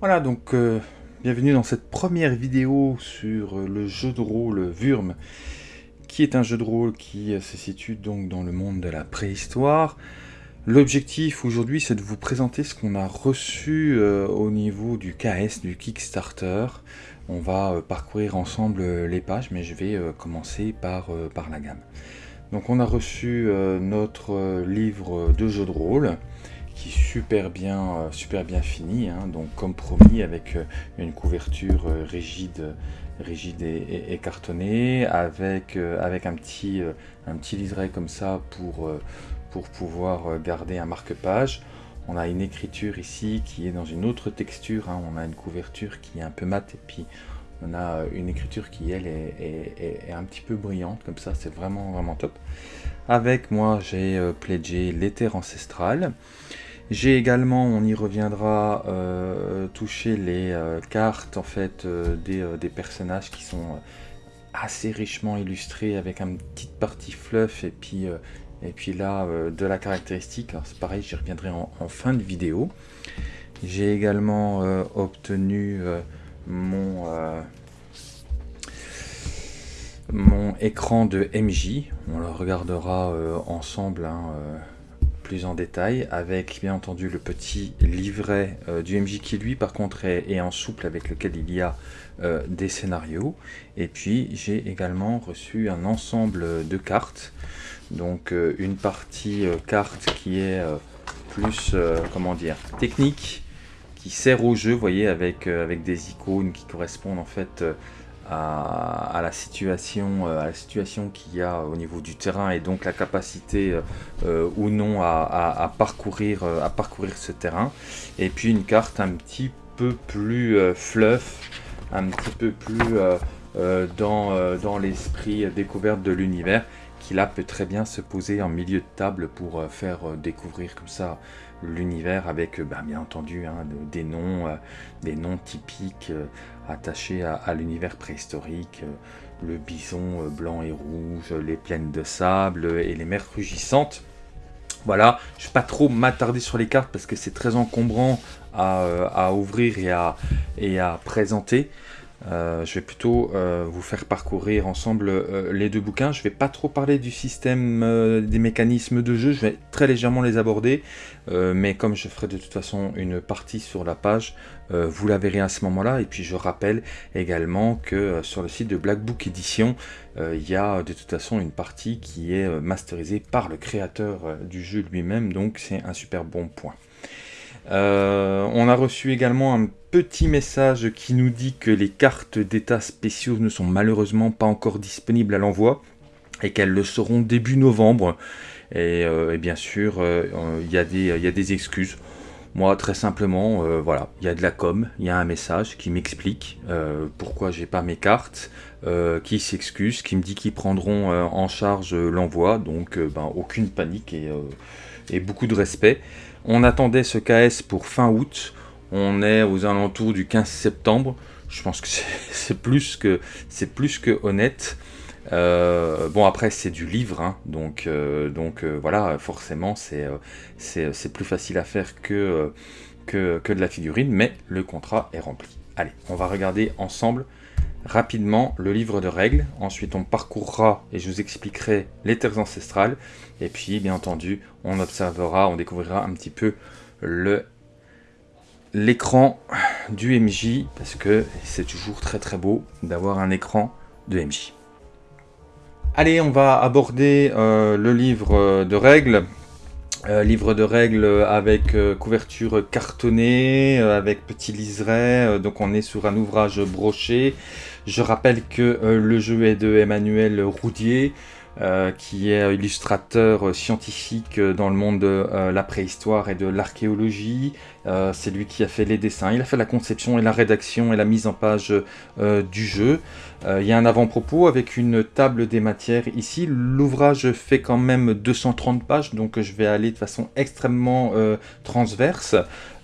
Voilà, donc euh, bienvenue dans cette première vidéo sur euh, le jeu de rôle Wurm, qui est un jeu de rôle qui euh, se situe donc dans le monde de la préhistoire. L'objectif aujourd'hui, c'est de vous présenter ce qu'on a reçu au niveau du KS, du Kickstarter. On va parcourir ensemble les pages, mais je vais commencer par, par la gamme. Donc on a reçu notre livre de jeu de rôle, qui est super bien, euh, super bien fini, hein. donc comme promis avec euh, une couverture euh, rigide, rigide et, cartonnée, avec, avec un petit, un petit liseré comme ça pour, pour pouvoir garder un marque-page. On a une écriture ici qui est dans une autre texture, hein. on a une couverture qui est un peu mate et puis on a une écriture qui elle est, un petit peu brillante comme ça, c'est vraiment vraiment top. Avec moi j'ai pledgé l'éther ancestral. J'ai également, on y reviendra, euh, touché les euh, cartes en fait euh, des, personnages qui sont assez richement illustrés avec une petite partie fluff et puis, là de la caractéristique. c'est pareil, j'y reviendrai en, fin de vidéo. J'ai également obtenu mon, mon écran de MJ. On le regardera ensemble. Hein, plus en détail, avec bien entendu le petit livret euh, du MJ qui lui par contre est, en souple avec lequel il y a euh, des scénarios. Et puis j'ai également reçu un ensemble de cartes, donc euh, une partie carte qui est plus, comment dire, technique, qui sert au jeu, voyez, avec, avec des icônes qui correspondent en fait à, la situation, euh, situation qu'il y a au niveau du terrain et donc la capacité euh, euh, ou non à, parcourir, à parcourir ce terrain. Et puis une carte un petit peu plus fluff, un petit peu plus dans l'esprit découverte de l'univers qui là peut très bien se poser en milieu de table pour faire découvrir comme ça l'univers avec bah, bien entendu hein, des noms, des noms typiques attaché à, l'univers préhistorique, euh, le bison euh, blanc et rouge, les plaines de sable et les mers rugissantes. Voilà, je vais pas trop m'attarder sur les cartes parce que c'est très encombrant à, euh, ouvrir et à, et à présenter. Euh, je vais plutôt euh, vous faire parcourir ensemble euh, les deux bouquins. Je ne vais pas trop parler du système des mécanismes de jeu, je vais très légèrement les aborder, mais comme je ferai de toute façon une partie sur la page, vous la verrez à ce moment-là. Et puis je rappelle également que sur le site de Black Book Edition, il y a de toute façon une partie qui est masterisée par le créateur du jeu lui-même, donc c'est un super bon point. On a reçu également un petit message qui nous dit que les cartes d'état spéciaux ne sont malheureusement pas encore disponibles à l'envoi et qu'elles le seront début novembre. Et, euh, bien sûr, euh, il y, a des excuses. Moi, très simplement, voilà, il y a de la com, il y a un message qui m'explique pourquoi j'ai pas mes cartes, qui s'excuse, qui me dit qu'ils prendront en charge l'envoi, donc ben, aucune panique et, et beaucoup de respect. On attendait ce KS pour fin août. On est aux alentours du 15 septembre. Je pense que c'est plus que honnête. Euh, bon après c'est du livre, hein. donc, euh, euh, voilà, forcément c'est plus facile à faire que, de la figurine, mais le contrat est rempli. Allez, on va regarder ensemble rapidement le livre de règles, ensuite on parcourra et je vous expliquerai les terres ancestrales, et puis bien entendu on observera, on découvrira un petit peu le l'écran du MJ, parce que c'est toujours très très beau d'avoir un écran de MJ. Allez, on va aborder euh, le livre de règles. Euh, livre de règles avec euh, couverture cartonnée, avec petit liseré, donc on est sur un ouvrage broché. Je rappelle que euh, le jeu est de Emmanuel Roudier, euh, qui est illustrateur scientifique dans le monde de euh, la préhistoire et de l'archéologie. C'est lui qui a fait les dessins, il a fait la conception et la rédaction et la mise en page du jeu. il y a un avant-propos avec une table des matières ici. L'ouvrage fait quand même 230 pages, donc je vais aller de façon extrêmement transverse.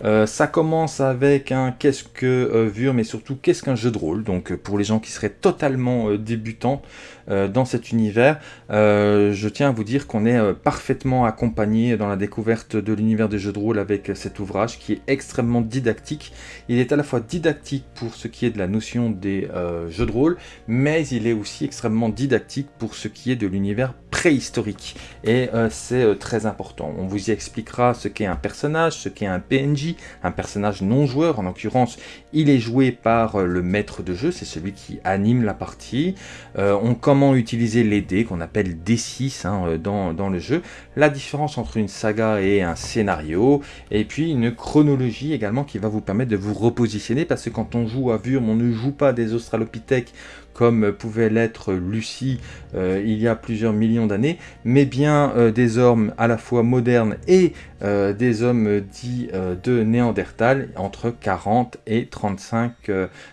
Euh, ça commence avec un qu'est-ce que euh, mais surtout qu'est-ce qu'un jeu de rôle. Donc euh, pour les gens qui seraient totalement euh, débutants dans cet univers, je tiens à vous dire qu'on est parfaitement accompagné dans la découverte de l'univers des jeux de rôle avec cet ouvrage qui extrêmement didactique. Il est à la fois didactique pour ce qui est de la notion des euh, jeux de rôle, mais il est aussi extrêmement didactique pour ce qui est de l'univers préhistorique. Et euh, c'est euh, très important. On vous y expliquera ce qu'est un personnage, ce qu'est un PNJ, un personnage non joueur. En l'occurrence, il est joué par euh, le maître de jeu, c'est celui qui anime la partie. on comment utiliser les dés, qu'on appelle D6 hein, dans, dans le jeu. La différence entre une saga et un scénario. Et puis une chronologie également qui va vous permettre de vous repositionner. Parce que quand on joue à Vurm, on ne joue pas des Australopithèques comme pouvait l'être Lucie euh, il y a plusieurs millions d'années, mais bien euh, des hommes à la fois modernes et euh, des hommes dits de Néandertal entre 40 et 35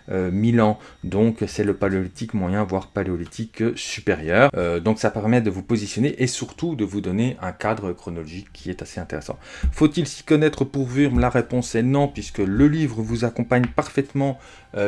000 ans. Donc c'est le paléolithique moyen, voire paléolithique supérieur. donc ça permet de vous positionner et surtout de vous donner un cadre chronologique qui est assez intéressant. Faut-il s'y connaître pour Wurm? La réponse est non, puisque le livre vous accompagne parfaitement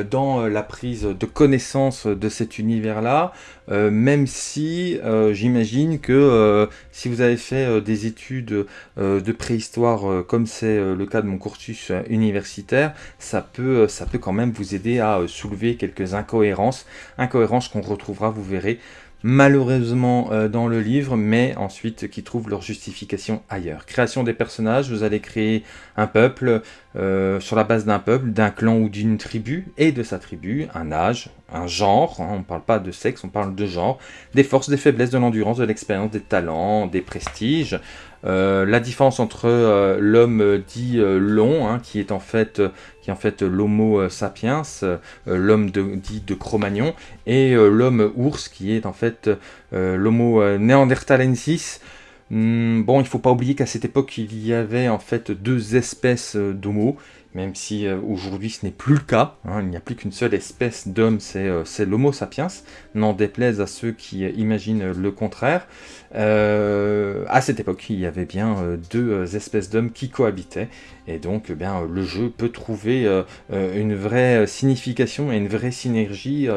dans la prise de connaissance de cet univers-là, même si euh, j'imagine que euh, si vous avez fait euh, des études de préhistoire comme c'est le cas de mon cursus universitaire, ça peut, ça peut quand même vous aider à soulever quelques incohérences, incohérences qu'on retrouvera, vous verrez, malheureusement euh, dans le livre, mais ensuite qui trouvent leur justification ailleurs. Création des personnages, vous allez créer un peuple euh, sur la base d'un peuple, d'un clan ou d'une tribu, et de sa tribu, un âge, un genre, hein, on ne parle pas de sexe, on parle de genre, des forces, des faiblesses, de l'endurance, de l'expérience, des talents, des prestiges, euh, la différence entre euh, l'homme euh, dit long, hein, qui est en fait, qui en fait l'homo sapiens, l'homme dit de Cro-Magnon, et l'homme ours, qui est en fait l'homo néandertalensis. Hmm, bon, il ne faut pas oublier qu'à cette époque, il y avait en fait deux espèces d'homo, même si aujourd'hui ce n'est plus le cas, hein, il n'y a plus qu'une seule espèce d'homme, c'est l'homo sapiens, n'en déplaise à ceux qui imaginent le contraire. Euh, à cette époque, il y avait bien euh, deux euh, espèces d'hommes qui cohabitaient, et donc eh bien, le jeu peut trouver une vraie signification et une vraie synergie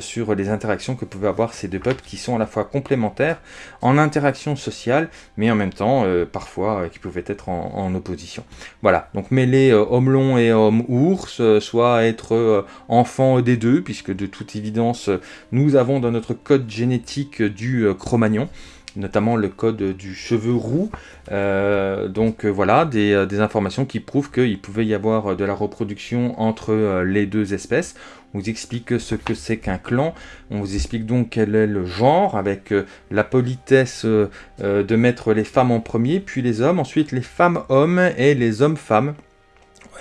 sur les interactions que pouvaient avoir ces deux peuples qui sont à la fois complémentaires en interaction sociale, mais en même temps, parfois, qui pouvaient être en, opposition. Voilà, donc mêler homme et homme ours, soit être enfant des deux, puisque de toute évidence, nous avons dans notre code génétique du Cro-Magnon, notamment le code du cheveu roux. Euh, donc euh, voilà, euh, des, informations qui prouvent qu'il pouvait y avoir de la reproduction entre les deux espèces. On vous explique ce que c'est qu'un clan, on vous explique donc quel est le genre, avec la politesse de mettre les femmes en premier, puis les hommes, ensuite les femmes-hommes et les hommes-femmes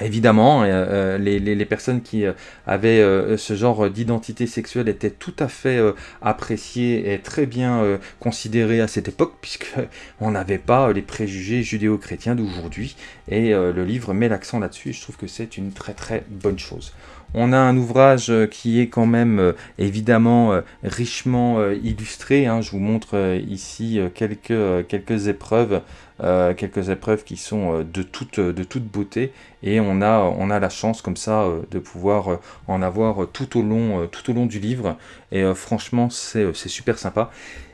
évidemment, euh, euh, les, personnes qui euh, avaient ce genre d'identité sexuelle étaient tout à fait appréciées et très bien considérées à cette époque, puisqu'on n'avait pas les préjugés judéo-chrétiens d'aujourd'hui, et le livre met l'accent là-dessus, je trouve que c'est une très très bonne chose. On a un ouvrage qui est quand même évidemment richement illustré. Hein. Je vous montre ici quelques épreuves euh, quelques épreuves qui sont euh, de toute, de toute beauté et on a, on a la chance comme ça euh, de pouvoir en avoir tout au long, tout au long du livre et franchement c'est super sympa.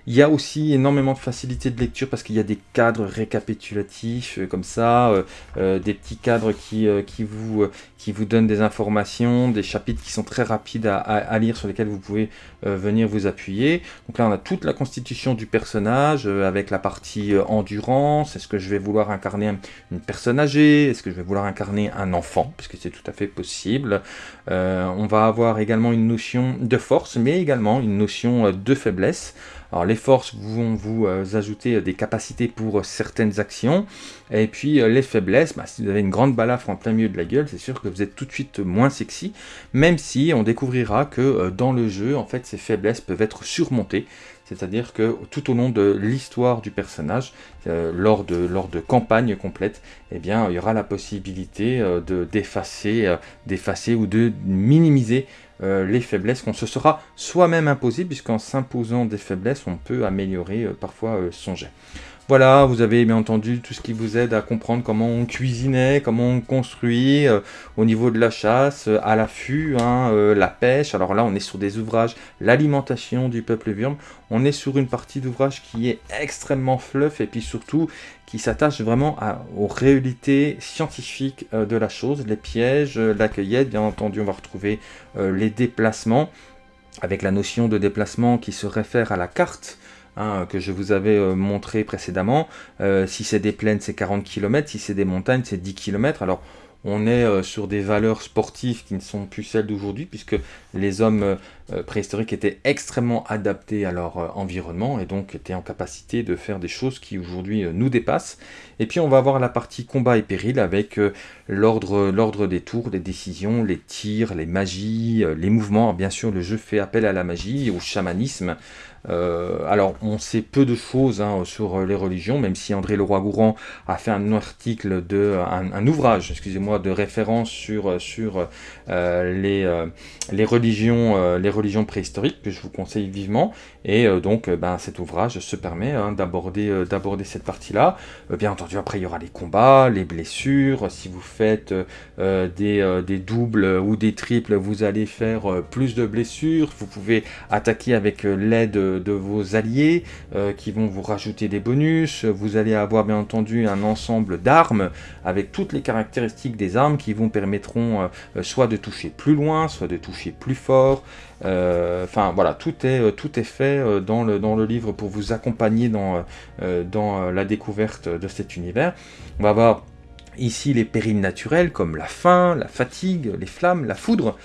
Il y a aussi énormément de facilité de lecture parce qu'il y a des cadres récapitulatifs comme ça, des petits cadres qui, qui, vous, qui vous donnent des informations, des chapitres qui sont très rapides à, à, lire sur lesquels vous pouvez venir vous appuyer. Donc là on a toute la constitution du personnage avec la partie endurance, est-ce que je vais vouloir incarner une personne âgée? Est-ce que je vais vouloir incarner un enfant? Puisque c'est tout à fait possible. Euh, on va avoir également une notion de force, mais également une notion euh, de faiblesse. Alors les forces vont vous euh, ajouter des capacités pour certaines actions, et puis les faiblesses, bah, si vous avez une grande balafre en plein milieu de la gueule, c'est sûr que vous êtes tout de suite moins sexy, même si on découvrira que dans le jeu, en fait, ces faiblesses peuvent être surmontées, c'est-à-dire que tout au long de l'histoire du personnage, euh, lors, de, lors de campagnes complètes, eh il y aura la possibilité euh, de d'effacer euh, d'effacer ou de minimiser les faiblesses qu'on se sera soi-même imposé, puisqu'en s'imposant des faiblesses, on peut améliorer parfois son jet. Voilà, vous avez bien entendu tout ce qui vous aide à comprendre comment on cuisinait, comment on construit, euh, au niveau de la chasse, euh, à l'affût, hein, euh, la pêche. Alors là, on est sur des ouvrages, l'alimentation du peuple Wurm. On est sur une partie d'ouvrage qui est extrêmement fluff et puis surtout qui s'attache vraiment aux réalités scientifiques de la chose, les pièges, la cueillette. Bien entendu, on va retrouver les déplacements avec la notion de déplacement qui se réfère à la carte Hein, que je vous avais euh, montré précédemment. Euh, si c'est des plaines, c'est 40 km, si c'est des montagnes, c'est 10 km. Alors, on est euh, sur des valeurs sportives qui ne sont plus celles d'aujourd'hui, puisque les hommes préhistoriques étaient extrêmement adaptés à leur environnement, et donc étaient en capacité de faire des choses qui aujourd'hui nous dépassent. Et puis on va avoir la partie combat et péril, avec l'ordre des tours, des décisions, les tirs, les magies, les mouvements. Bien sûr, le jeu fait appel à la magie, au chamanisme, euh, alors, on sait peu de choses hein, sur les religions, même si André Leroy-Gourand a fait un article, de, un, ouvrage, excusez-moi, de référence sur, sur euh, les, euh, les, religions, les religions préhistoriques, que je vous conseille vivement. Et donc, ben, cet ouvrage se permet hein, d'aborder cette partie-là. bien entendu, après, il y aura les combats, les blessures. Si vous faites des, des doubles ou des triples, vous allez faire plus de blessures. Vous pouvez attaquer avec l'aide de, vos alliés euh, qui vont vous rajouter des bonus. Vous allez avoir bien entendu un ensemble d'armes avec toutes les caractéristiques des armes qui vous permettront euh, soit de toucher plus loin, soit de toucher plus fort. Euh, enfin voilà, tout est, tout est fait dans le, dans le livre pour vous accompagner dans, dans la découverte de cet univers. On va avoir ici les périls naturels comme la faim, la fatigue, les flammes, la foudre.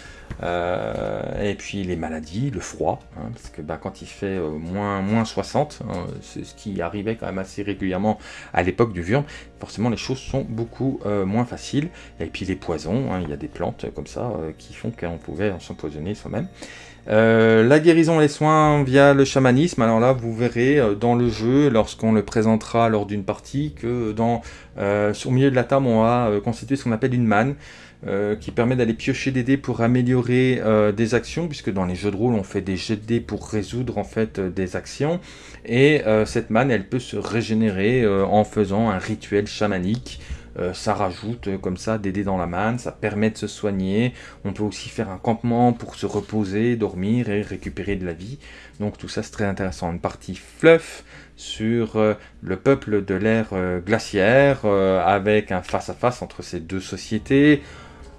Euh, et puis les maladies, le froid, hein, parce que bah, quand il fait euh, moins, moins 60, hein, c'est ce qui arrivait quand même assez régulièrement à l'époque du Wurm, forcément les choses sont beaucoup euh, moins faciles. Et puis les poisons, hein, il y a des plantes comme ça qui font qu'on pouvait s'empoisonner soi-même. la guérison et les soins via le chamanisme, alors là vous verrez dans le jeu, lorsqu'on le présentera lors d'une partie, que dans, au milieu de la table on va constituer ce qu'on appelle une manne. Euh, qui permet d'aller piocher des dés pour améliorer euh, des actions, puisque dans les jeux de rôle, on fait des jets de dés pour résoudre en fait euh, des actions. Et cette manne, elle peut se régénérer en faisant un rituel chamanique. ça rajoute comme ça des dés dans la manne, ça permet de se soigner. On peut aussi faire un campement pour se reposer, dormir et récupérer de la vie. Donc tout ça c'est très intéressant. Une partie fluff sur le peuple de l'ère glaciaire avec un face à -face entre ces deux sociétés.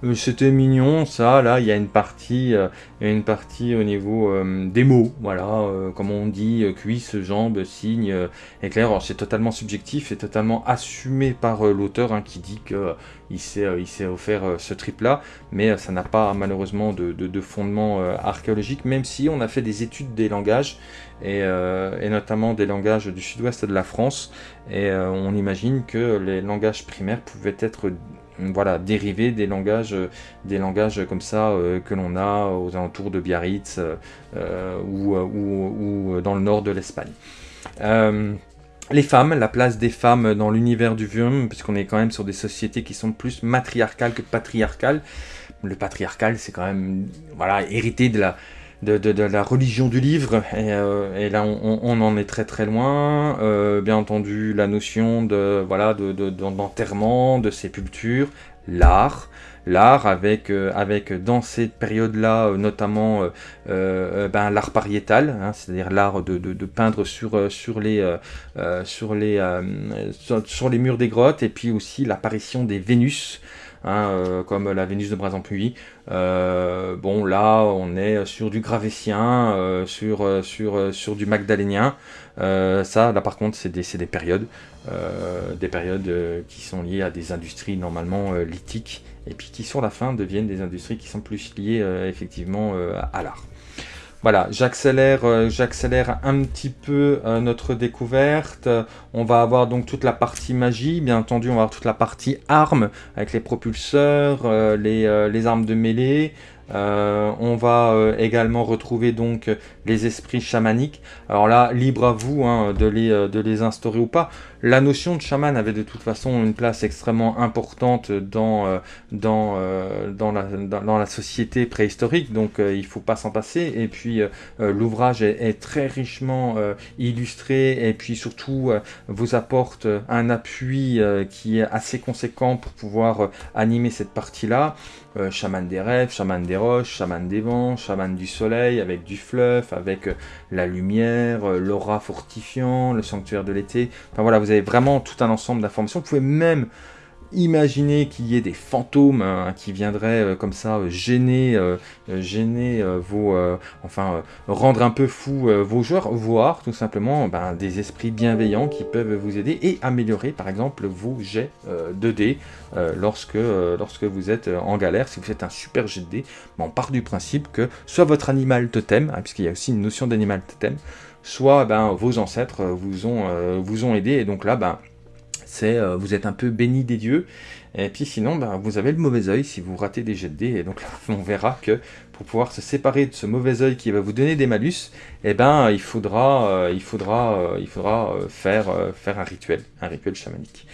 Euh, c'était mignon, ça, là, il y a une partie, euh, une partie au niveau euh, des mots, voilà, comme on dit, cuisse, jambe, signe, éclair, c'est totalement subjectif et totalement assumé par l'auteur, hein, qui dit qu'il s'est offert ce trip-là, mais ça n'a pas malheureusement de, fondement archéologique, même si on a fait des études des langages, et notamment des langages du sud-ouest de la France, et on imagine que les langages primaires pouvaient être voilà, dérivés des langages, euh, des langages comme ça euh, que l'on a aux alentours de Biarritz euh, ou, ou, dans le nord de l'Espagne. les femmes, la place des femmes dans l'univers du Wurm, puisqu'on est quand même sur des sociétés qui sont plus matriarcales que patriarcales. Le patriarcal, c'est quand même voilà, hérité de la, de, la religion du livre, et, euh, là on, en est très très loin. Euh, bien entendu, la notion de voilà d'enterrement, de, sépulture, l'art, l'art avec, euh, avec dans cette période-là notamment ben, l'art pariétal, hein, c'est-à-dire l'art de, peindre sur, sur, les, sur, les, sur, les murs des grottes, et puis aussi l'apparition des Vénus, hein, comme la Vénus de Brazampuy, euh, bon, là, on est sur du gravétien, euh, euh, sur du magdalénien. ça, là, par contre, c'est des, des, périodes. des périodes qui sont liées à des industries normalement lithiques et puis qui, sur la fin, deviennent des industries qui sont plus liées effectivement à l'art. Voilà, j'accélère euh, j'accélère un petit peu euh, notre découverte. On va avoir donc toute la partie magie, bien entendu, on va avoir toute la partie armes, avec les propulseurs, euh, les, armes de mêlée, Euh, on va euh, également retrouver donc les esprits chamaniques. Alors là, libre à vous hein, de, les, les instaurer ou pas. La notion de chaman avait de toute façon une place extrêmement importante dans, dans, la, société préhistorique, donc il ne faut pas s'en passer. Et puis l'ouvrage est, est, très richement illustré et puis surtout vous apporte un appui qui est assez conséquent pour pouvoir animer cette partie-là. Euh, chaman des rêves, chaman des roches, chaman des vents, chaman du soleil, avec du fluff, avec euh, la lumière, euh, l'aura fortifiant, le sanctuaire de l'été. Enfin voilà, vous avez vraiment tout un ensemble d'informations. Vous pouvez même Imaginez qu'il y ait des fantômes hein, qui viendraient euh, comme ça euh, gêner, euh, gêner vos, enfin rendre un peu fou vos joueurs, voire tout simplement ben, des esprits bienveillants qui peuvent vous aider et améliorer par exemple vos jets de dés lorsque, vous êtes en galère. Si vous faites un super jet de dés, on part du principe que soit votre animal totem, hein, puisqu'il y a aussi une notion d'animal totem, soit ben, vos ancêtres vous ont, vous ont aidé et donc là ben, c'est euh, vous êtes un peu béni des dieux, et puis sinon, ben, vous avez le mauvais oeil si vous ratez des jets de dés, et donc là, on verra que pour pouvoir se séparer de ce mauvais oeil qui va vous donner des malus, eh ben, il faudra, euh, il faudra, euh, il faudra faire, faire un rituel, un rituel chamanique.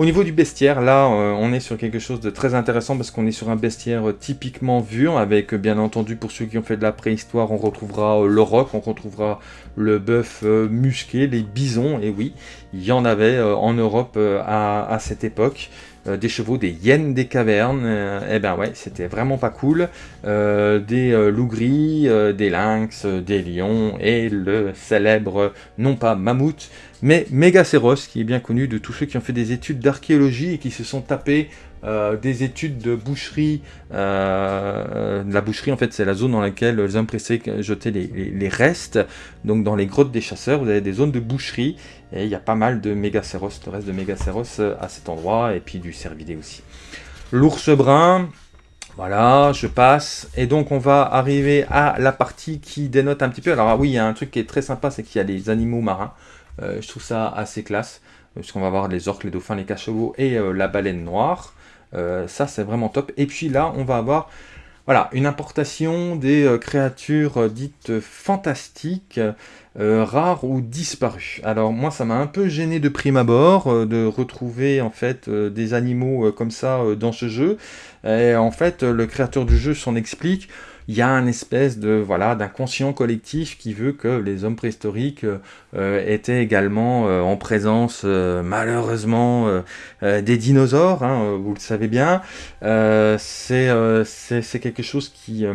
Au niveau du bestiaire, là, on est sur quelque chose de très intéressant parce qu'on est sur un bestiaire typiquement vur, avec bien entendu, pour ceux qui ont fait de la préhistoire, on retrouvera le roc, on retrouvera le bœuf musqué, les bisons, et oui, il y en avait en Europe à, cette époque. Des chevaux, des hyènes des cavernes, et eh ben ouais, c'était vraiment pas cool. des loups gris, des lynx, des lions, et le célèbre, non pas mammouth, mais Mégacéros, qui est bien connu de tous ceux qui ont fait des études d'archéologie et qui se sont tapés euh, des études de boucherie. Euh, la boucherie, en fait, c'est la zone dans laquelle les hommes pressés jetaient les, restes. Donc, dans les grottes des chasseurs, vous avez des zones de boucherie. Et il y a pas mal de Mégacéros, de reste de Mégacéros euh, à cet endroit. Et puis du cervidé aussi. L'ours brun, voilà, je passe. Et donc, on va arriver à la partie qui dénote un petit peu. Alors, ah oui, il y a un truc qui est très sympa, c'est qu'il y a les animaux marins. Je trouve ça assez classe, puisqu'on va voir les orques, les dauphins, les cachalots et la baleine noire. Euh, ça, c'est vraiment top. Et puis là, on va avoir voilà, une importation des créatures dites fantastiques, rares ou disparues. Alors moi, ça m'a un peu gêné de prime abord de retrouver en fait des animaux comme ça dans ce jeu. Et en fait, le créateur du jeu s'en explique il y a un espèce de voilà d'inconscient collectif qui veut que les hommes préhistoriques euh, étaient également euh, en présence euh, malheureusement des dinosaures, hein, vous le savez bien. c'est quelque chose qui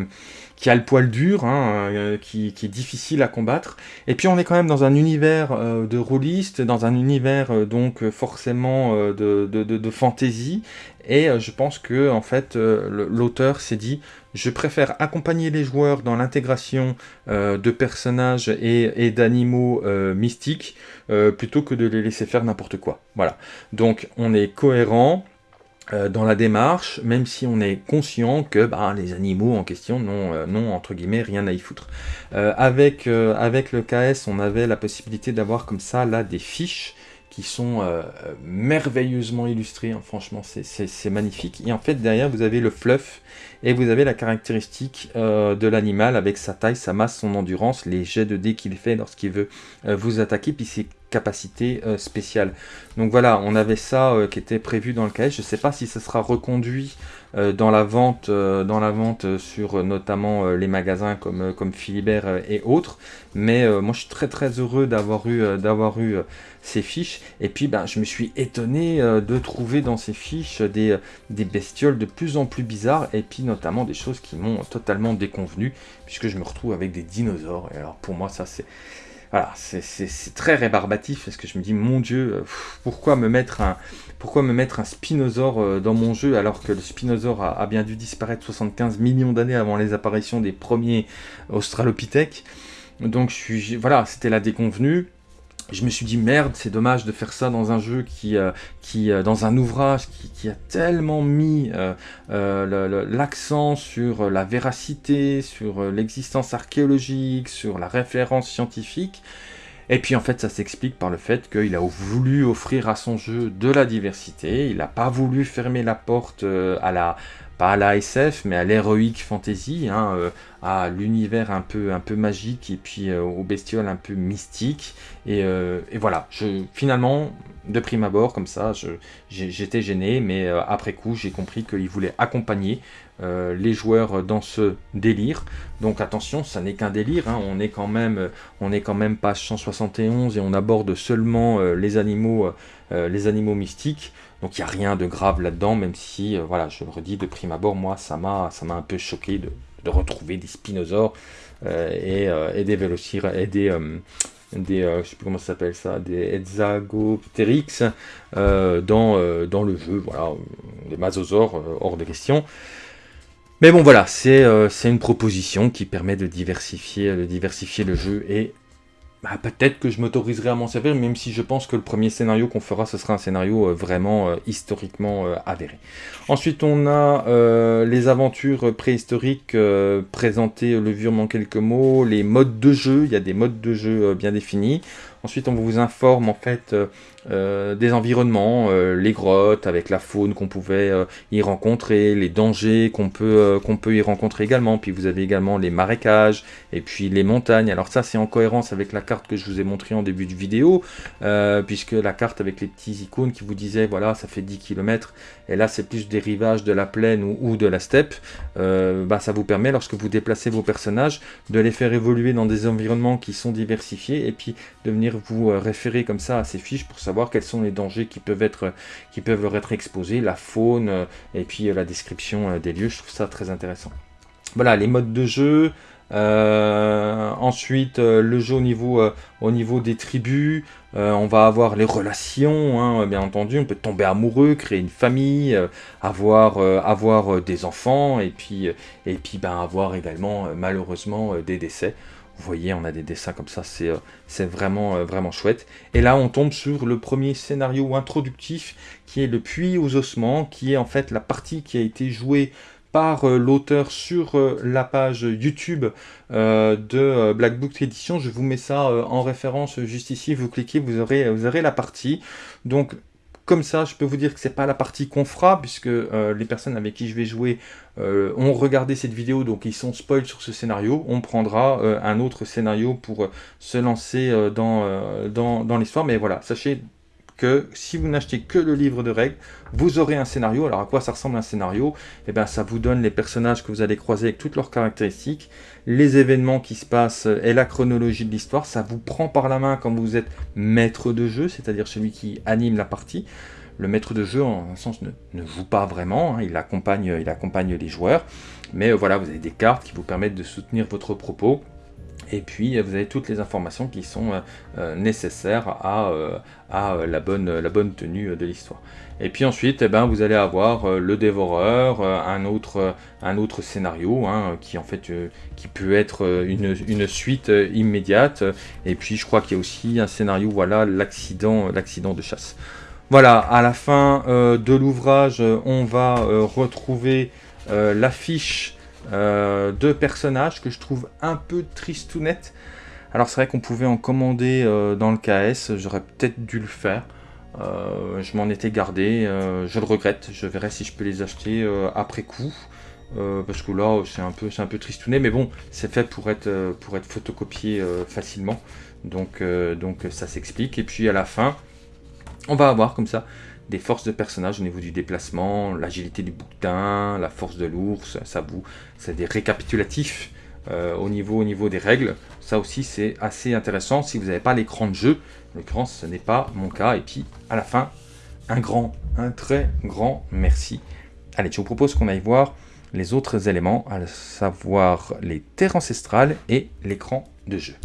qui a le poil dur, hein, qui, est difficile à combattre. Et puis on est quand même dans un univers de rôliste, dans un univers donc forcément de, de, de, de, fantasy. Et je pense que en fait l'auteur s'est dit je préfère accompagner les joueurs dans l'intégration euh, de personnages et, d'animaux euh, mystiques euh, plutôt que de les laisser faire n'importe quoi. Voilà. Donc on est cohérent dans la démarche, même si on est conscient que bah, les animaux en question n'ont, entre guillemets, rien à y foutre. avec, avec le KS, on avait la possibilité d'avoir comme ça, là, des fiches qui sont merveilleusement illustrées. Hein. franchement, c'est magnifique. Et en fait, derrière, vous avez le fluff et vous avez la caractéristique euh, de l'animal avec sa taille, sa masse, son endurance, les jets de dés qu'il fait lorsqu'il veut euh, vous attaquer, puis ses euh, spéciales. Donc voilà, on avait ça qui était prévu dans le cahier. Je ne sais pas si ça sera reconduit dans la vente, dans la vente sur notamment les magasins comme, comme Philibert et autres. Mais moi, je suis très très heureux d'avoir eu, d'avoir eu ces fiches. Et puis, ben, je me suis étonné de trouver dans ces fiches des, des bestioles de plus en plus bizarres. Et puis, notamment des choses qui m'ont totalement déconvenu, puisque je me retrouve avec des dinosaures. Et alors pour moi, ça c'est... Voilà, c'est très rébarbatif, parce que je me dis, mon Dieu, euh, pourquoi me mettre un, pourquoi me mettre un spinosaure euh, dans mon jeu alors que le spinosaure a, bien dû disparaître 75 millions d'années avant les apparitions des premiers australopithèques? Donc je suis, voilà, c'était la déconvenue je me suis dit merde, c'est dommage de faire ça dans un jeu qui, euh, qui euh, dans un ouvrage qui, a tellement mis euh, l'accent sur la véracité, sur l'existence archéologique, sur la référence scientifique. Et puis en fait ça s'explique par le fait qu'il a voulu offrir à son jeu de la diversité, il n'a pas voulu fermer la porte à la, pas à la SF, mais à l'heroic fantasy, hein, à l'univers un peu, un peu magique et puis aux bestioles un peu mystiques. Et, et, voilà, finalement, de prime abord, comme ça, j'étais gêné, mais après coup, j'ai compris qu'il voulait accompagner euh, les joueurs dans ce délire. Donc attention, ça n'est qu'un délire, hein. on est quand même on est quand même page 171 et on aborde seulement euh, les animaux euh, les animaux mystiques. Donc il n'y a rien de grave là-dedans, même si voilà, je le redis de prime abord, moi ça m'a un peu choqué de, retrouver des spinosaures et, des vélociraptors et des des, je sais plus comment ça s'appelle ça, des Hexagopteryx dans, dans le jeu, voilà, des masosaures hors de question. Mais bon voilà, euh, c'est une proposition qui permet de diversifier, de diversifier le jeu et bah, peut-être que je m'autoriserai à m'en servir, même si je pense que le premier scénario qu'on fera, ce sera un scénario euh, vraiment euh, historiquement avéré. Ensuite, on a les aventures préhistoriques présentées le vieux en quelques mots, les modes de jeu, il y a des modes de jeu bien définis. Ensuite, on vous informe en fait euh, des environnements, euh, les grottes avec la faune qu'on pouvait euh, y rencontrer, les dangers qu'on peut, qu'on peut y rencontrer également. Puis vous avez également les marécages et puis les montagnes. Alors ça c'est en cohérence avec la carte que je vous ai montré en début de vidéo, puisque la carte avec les petits icônes qui vous disaient voilà ça fait 10 km et là c'est plus des rivages de la plaine ou, de la steppe, bah, ça vous permet lorsque vous déplacez vos personnages de les faire évoluer dans des environnements qui sont diversifiés et puis de venir vous référer comme ça à ces fiches pour savoir quels sont les dangers qui peuvent, être, qui peuvent leur être exposés, la faune, euh, et puis euh, la description euh, des lieux. Je trouve ça très intéressant. Voilà, les modes de jeu. Ensuite, le jeu au niveau, au niveau des tribus. on va avoir les relations, hein, bien entendu. On peut tomber amoureux, créer une famille, avoir, avoir des enfants, et puis, et puis ben, avoir également, malheureusement, des décès. Vous voyez, on a des dessins comme ça, c'est euh, vraiment, euh, vraiment chouette. Et là, on tombe sur le premier scénario introductif, qui est le puits aux ossements, qui est en fait la partie qui a été jouée par euh, l'auteur sur la page YouTube de Black Book Edition. Je vous mets ça en référence juste ici, vous cliquez, vous aurez, vous aurez la partie. Donc comme ça, je peux vous dire que c'est pas la partie qu'on fera, puisque euh, les personnes avec qui je vais jouer euh, ont regardé cette vidéo, donc ils sont spoil sur ce scénario. On prendra euh, un autre scénario pour se lancer dans, dans, dans l'histoire. Mais voilà, sachez que si vous n'achetez que le livre de règles, vous aurez un scénario. Alors à quoi ça ressemble un scénario? Eh bien ça vous donne les personnages que vous allez croiser avec toutes leurs caractéristiques, les événements qui se passent et la chronologie de l'histoire. Ça vous prend par la main quand vous êtes maître de jeu, c'est-à-dire celui qui anime la partie. Le maître de jeu, en un sens, ne, ne joue pas vraiment, hein. il, accompagne, il accompagne les joueurs. Mais euh, voilà, vous avez des cartes qui vous permettent de soutenir votre propos. Et puis, vous avez toutes les informations qui sont euh, euh, nécessaires à, à la, bonne, tenue de l'histoire. Et puis ensuite, eh ben, vous allez avoir le dévoreur, un, autre, scénario, hein, qui peut être une, une, suite immédiate. Et puis je crois qu'il y a aussi un scénario, voilà, l'accident de chasse. Voilà, à la fin de l'ouvrage, on va retrouver l'affiche euh, deux personnages que je trouve un peu tristounettes. Alors c'est vrai qu'on pouvait en commander euh, dans le KS, j'aurais peut-être dû le faire. Euh, je m'en étais gardé, je le regrette, je verrai si je peux les acheter après coup. parce que là c'est un peu c'est un peu tristounet mais bon c'est fait pour être pour être photocopié facilement donc donc ça s'explique et puis à la fin on va avoir comme ça des forces de personnages au niveau du déplacement, l'agilité du bouquetin, la force de l'ours, ça vous, c'est des récapitulatifs euh, au, niveau, au niveau des règles. Ça aussi c'est assez intéressant si vous n'avez pas l'écran de jeu. En l'occurrence ce n'est pas mon cas. Et puis à la fin, un grand, un très grand merci. Allez, je vous propose qu'on aille voir les autres éléments, à savoir les terres ancestrales et l'écran de jeu.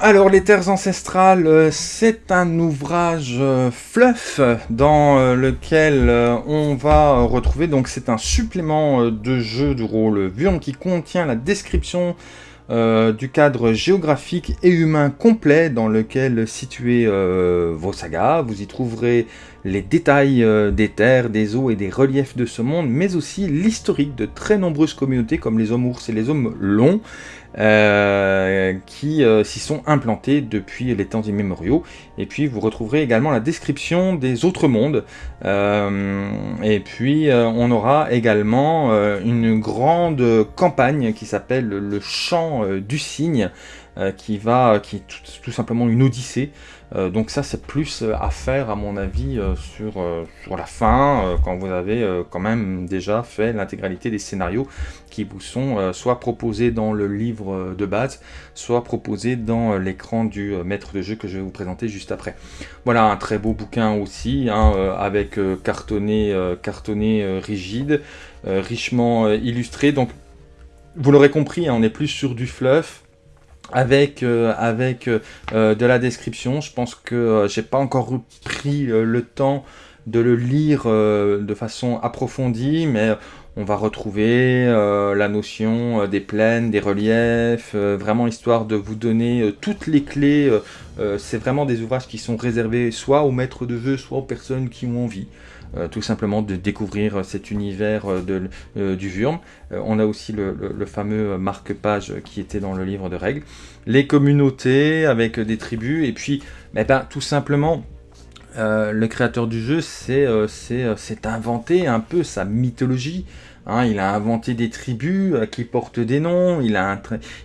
Alors, Les Terres Ancestrales, euh, c'est un ouvrage euh, fluff dans euh, lequel on va retrouver, donc c'est un supplément de jeu de rôle qui contient la description du cadre géographique et humain complet dans lequel situer vos sagas. Vous y trouverez les détails des terres, des eaux et des reliefs de ce monde, mais aussi l'historique de très nombreuses communautés comme les hommes ours et les hommes longs, euh, qui euh, s'y sont implantés depuis les temps immémoriaux. Et puis vous retrouverez également la description des autres mondes. Euh, et puis on aura également une grande campagne qui s'appelle le Champ du Cygne, qui va, qui est tout simplement une odyssée euh, donc ça c'est plus euh, à faire à mon avis euh, sur, la fin, quand vous avez quand même déjà fait l'intégralité des scénarios qui vous sont soit proposés dans le livre de base, soit proposés dans l'écran du maître de jeu que je vais vous présenter juste après. Voilà un très beau bouquin aussi, hein, avec cartonné, cartonné rigide, richement illustré, donc vous l'aurez compris, hein, on est plus sur du fluff, avec, euh, avec euh, euh, de la description. Je pense que j'ai pas encore pris le temps de le lire de façon approfondie, mais on va retrouver la notion des plaines, des reliefs, vraiment histoire de vous donner toutes les clés. C'est vraiment des ouvrages qui sont réservés soit aux maîtres de jeu, soit aux personnes qui ont envie. Euh, tout simplement de découvrir cet univers euh, de, euh, du Vurm. on a aussi le, fameux marque-page qui était dans le livre de règles. Les communautés avec des tribus, et puis eh ben, tout simplement... le créateur du jeu s'est inventé un peu sa mythologie, Hein, il a inventé des tribus qui portent des noms, il a,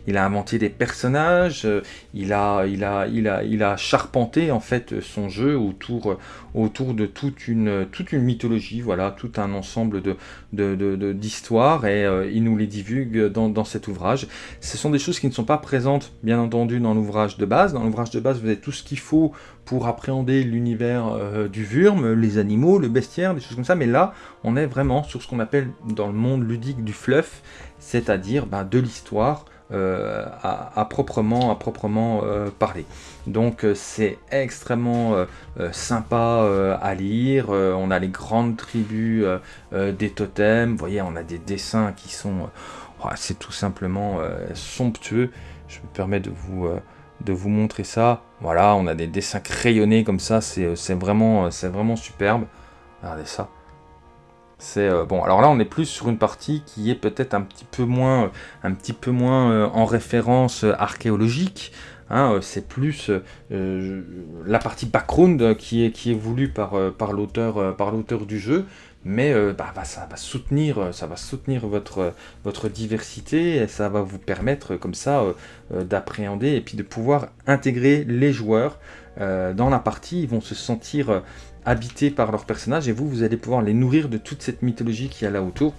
il a inventé des personnages, il, a, il, a, il, a, il a charpenté en fait son jeu autour, autour de toute une, toute une mythologie, voilà, tout un ensemble d'histoires de, de, et euh, il nous les divulgue dans, dans, cet ouvrage. Ce sont des choses qui ne sont pas présentes bien entendu dans l'ouvrage de base. Dans l'ouvrage de base, vous avez tout ce qu'il faut pour appréhender l'univers euh, du Vurm, les animaux, le bestiaire, des choses comme ça, mais là, on est vraiment sur ce qu'on appelle dans le monde ludique du fluff, c'est-à-dire ben, de l'histoire euh, à, proprement, à proprement euh, parler. Donc c'est extrêmement sympa à lire, on a les grandes tribus des totems, vous voyez, on a des dessins qui sont... c'est tout simplement somptueux, je me permets de vous de vous montrer ça. Voilà, on a des dessins crayonnés comme ça, c'est euh, vraiment, euh, vraiment superbe. Regardez ça. C'est euh, bon. Alors là, on est plus sur une partie qui est peut-être un petit peu moins, peu moins en référence archéologique. Hein, c'est plus la partie background qui est, voulue par, l'auteur du jeu mais euh, bah, bah, ça va soutenir, euh, votre, votre diversité, et ça va vous permettre comme ça euh, d'appréhender et puis de pouvoir intégrer les joueurs dans la partie, ils vont se sentir habités par leurs personnages, et vous, vous allez pouvoir les nourrir de toute cette mythologie qui y a là autour.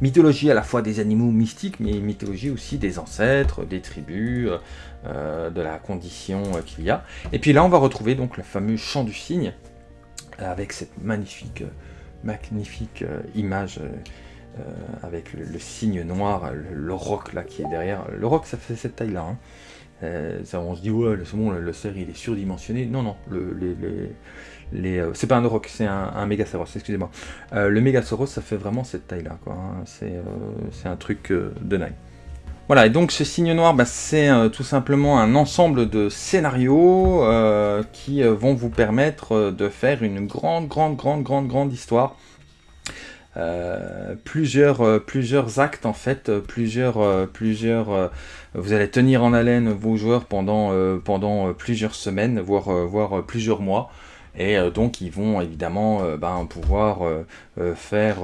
Mythologie à la fois des animaux mystiques, mais mythologie aussi des ancêtres, des tribus, de la condition qu'il y a. Et puis là, on va retrouver donc le fameux chant du cygne, avec cette magnifique magnifique euh, image euh, euh, avec le, signe noir, le, roc là qui est derrière. Le roc ça fait cette taille là. Hein. on se dit ouais le, bon, le, cerf il est surdimensionné. Non non, le, les, c'est pas un roc, c'est un, un Megasaurus, excusez-moi. le Megasaurus ça fait vraiment cette taille là quoi. Hein. C'est un truc de dingue. Voilà, et donc ce signe noir, bah, c'est tout simplement un ensemble de scénarios qui vont vous permettre de faire une grande, grande, grande, grande, grande histoire. plusieurs, plusieurs actes en fait, plusieurs, plusieurs, vous allez tenir en haleine vos joueurs pendant, pendant plusieurs semaines, voire, voire plusieurs mois et euh, donc ils vont évidemment euh, ben, pouvoir euh, faire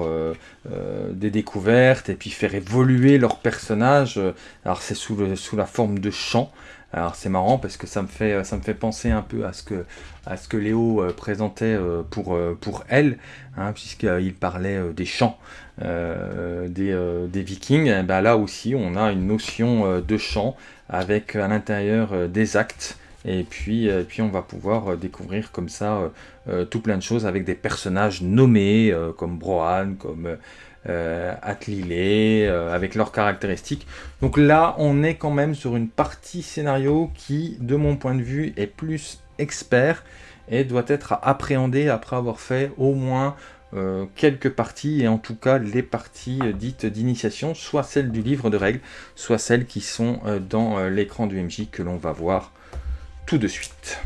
des découvertes et puis faire évoluer leur personnage. Alors c'est sous, la forme de chants. Alors c'est marrant parce que ça me fait penser un peu à ce que à ce que Léo présentait pour elle, hein, puisqu'il parlait des chants des, des, Vikings. ben là aussi on a une notion de chant avec à l'intérieur des actes et puis, euh, puis on va pouvoir euh, découvrir comme ça euh, tout plein de choses avec des personnages nommés comme Brohan, comme Atlilé, avec leurs caractéristiques. Donc là, on est quand même sur une partie scénario qui, de mon point de vue, est plus expert et doit être appréhendé après avoir fait au moins quelques parties, et en tout cas les parties dites d'initiation, soit celles du livre de règles, soit celles qui sont dans l'écran du MJ que l'on va voir tout de suite.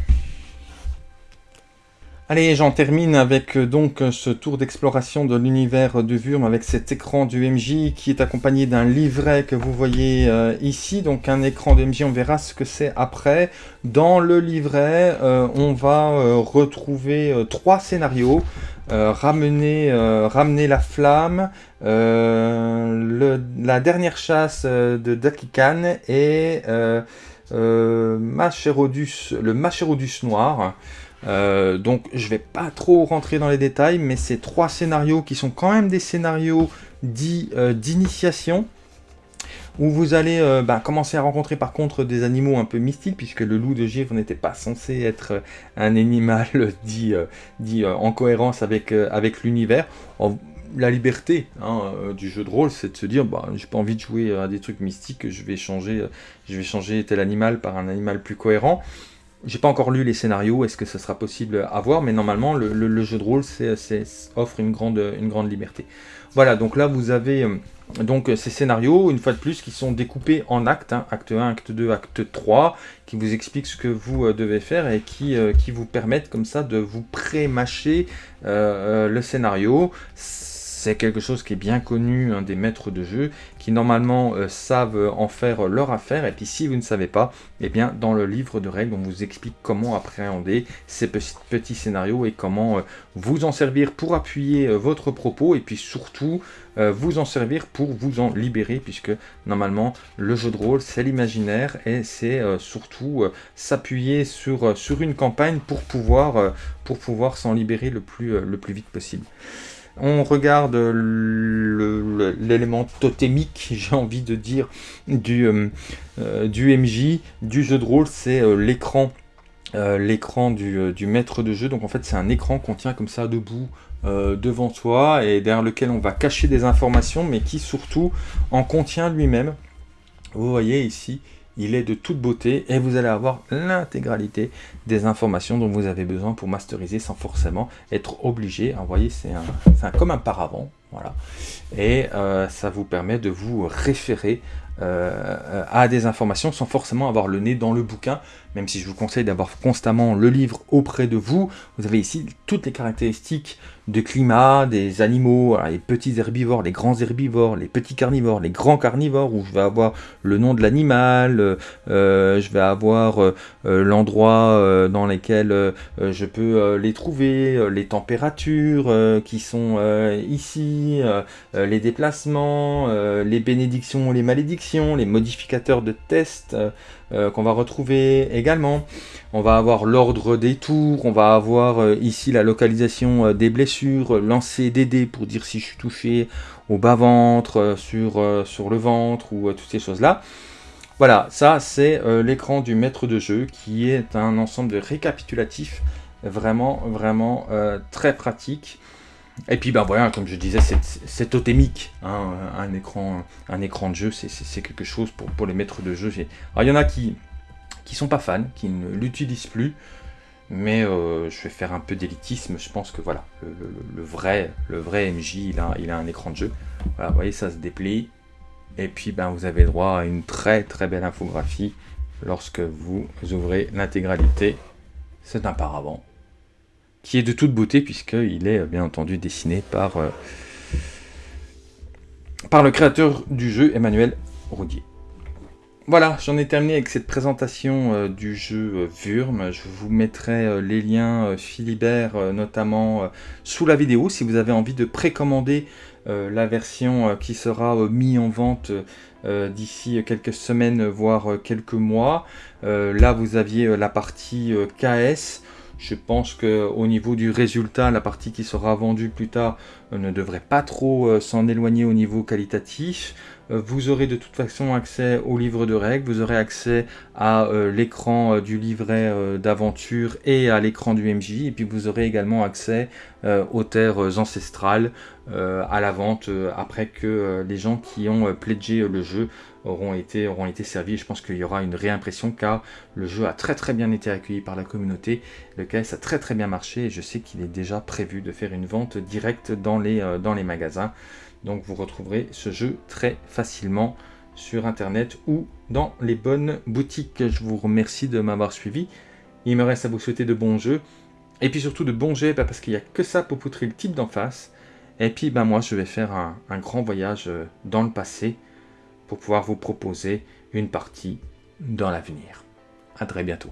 Allez, j'en termine avec euh, donc euh, ce tour d'exploration de l'univers de Vurm avec cet écran du MJ qui est accompagné d'un livret que vous voyez euh, ici. Donc un écran de MJ, on verra ce que c'est après. Dans le livret, on va retrouver trois scénarios. ramener, ramener la flamme, la dernière chasse de Dakikan et Macherodus, le Macherodus noir. Euh, donc je vais pas trop rentrer dans les détails, mais ces trois scénarios qui sont quand même des scénarios dits euh, d'initiation, où vous allez euh, bah, commencer à rencontrer par contre des animaux un peu mystiques, puisque le loup de givre n'était pas censé être un animal dit, dit en cohérence avec l'univers. La liberté hein, du jeu de rôle, c'est de se dire, bah, j'ai pas envie de jouer à des trucs mystiques, je vais changer, je vais changer tel animal par un animal plus cohérent. J'ai pas encore lu les scénarios, est-ce que ça sera possible à voir, mais normalement le, jeu de rôle offre une grande, une grande liberté. Voilà, donc là vous avez euh, donc ces scénarios, une fois de plus, qui sont découpés en actes, hein, acte 1, acte 2, acte 3, qui vous expliquent ce que vous euh, devez faire et qui, euh, qui vous permettent comme ça de vous pré-mâcher le scénario c'est quelque chose qui est bien connu des maîtres de jeu, qui normalement euh, savent en faire leur affaire, et puis si vous ne savez pas, eh bien dans le livre de règles, on vous explique comment appréhender ces petits, scénarios et comment euh, vous en servir pour appuyer euh, votre propos, et puis surtout vous en servir pour vous en libérer, puisque normalement le jeu de rôle c'est l'imaginaire, et c'est surtout s'appuyer sur, une campagne pour pouvoir, s'en libérer le plus vite possible. On regarde l'élément totémique, j'ai envie de dire, du, euh, euh, du MJ, du jeu de rôle, c'est euh, l'écran l'écran du, du, maître de jeu. Donc en fait c'est un écran qu'on tient comme ça debout devant soi et derrière lequel on va cacher des informations mais qui surtout en contient lui-même. Vous voyez ici, il est de toute beauté et vous allez avoir l'intégralité des informations dont vous avez besoin pour masteriser sans forcément être obligé. Vous voyez, c'est comme un paravent. Voilà. Et euh, ça vous permet de vous référer euh, à des informations sans forcément avoir le nez dans le bouquin, même si je vous conseille d'avoir constamment le livre auprès de vous. Vous avez ici toutes les caractéristiques de climat, des animaux, les petits herbivores, les grands herbivores, les petits carnivores, les grands carnivores, où je vais avoir le nom de l'animal, euh, je vais avoir euh, l'endroit dans lequel je peux les trouver, les températures qui sont ici, les déplacements, les bénédictions, les malédictions, les modificateurs de tests, euh, qu'on va retrouver également. On va avoir l'ordre des tours, on va avoir euh, ici la localisation euh, des blessures, lancer des dés pour dire si je suis touché au bas-ventre, sur, sur le ventre ou toutes ces choses-là. Voilà, ça c'est l'écran du maître de jeu qui est un ensemble de récapitulatifs vraiment, vraiment très pratique. Et puis ben voilà, comme je disais, c'est totémique. Hein, un, écran, un écran de jeu, c'est quelque chose pour, les maîtres de jeu. Alors il y en a qui qui sont pas fans, qui ne l'utilisent plus, mais euh, je vais faire un peu d'élitisme. Je pense que voilà, le, vrai, le vrai MJ, il a, a un écran de jeu. Voilà, vous voyez, ça se déplie. Et puis ben vous avez droit à une très très belle infographie lorsque vous ouvrez l'intégralité. C'est un paravent qui est de toute beauté puisqu'il est bien entendu dessiné par, euh, par le créateur du jeu, Emmanuel Roudier. Voilà, j'en ai terminé avec cette présentation euh, du jeu euh, Vurm. Je vous mettrai les liens Philibert notamment sous la vidéo si vous avez envie de précommander la version qui sera mise en vente d'ici quelques semaines voire quelques mois. là vous aviez la partie KS. Je pense qu'au niveau du résultat, la partie qui sera vendue plus tard ne devrait pas trop euh, s'en éloigner au niveau qualitatif. Euh, vous aurez de toute façon accès au livre de règles, vous aurez accès à l'écran du livret d'aventure et à l'écran du MJ, et puis vous aurez également accès aux terres ancestrales à la vente après que les gens qui ont pledgé le jeu auront été, auront servis. Je pense qu'il y aura une réimpression car le jeu a très très bien été accueilli par la communauté. Le KS a très très bien marché et je sais qu'il est déjà prévu de faire une vente directe dans les, euh, dans les magasins. Donc vous retrouverez ce jeu très facilement sur internet ou dans les bonnes boutiques. Je vous remercie de m'avoir suivi. Il me reste à vous souhaiter de bons jeux Et puis surtout de bons jets, bah, parce qu'il n'y a que ça pour poutrer le type d'en face. Et puis bah, moi, je vais faire un, un grand voyage euh, dans le passé pour pouvoir vous proposer une partie dans l'avenir. À très bientôt.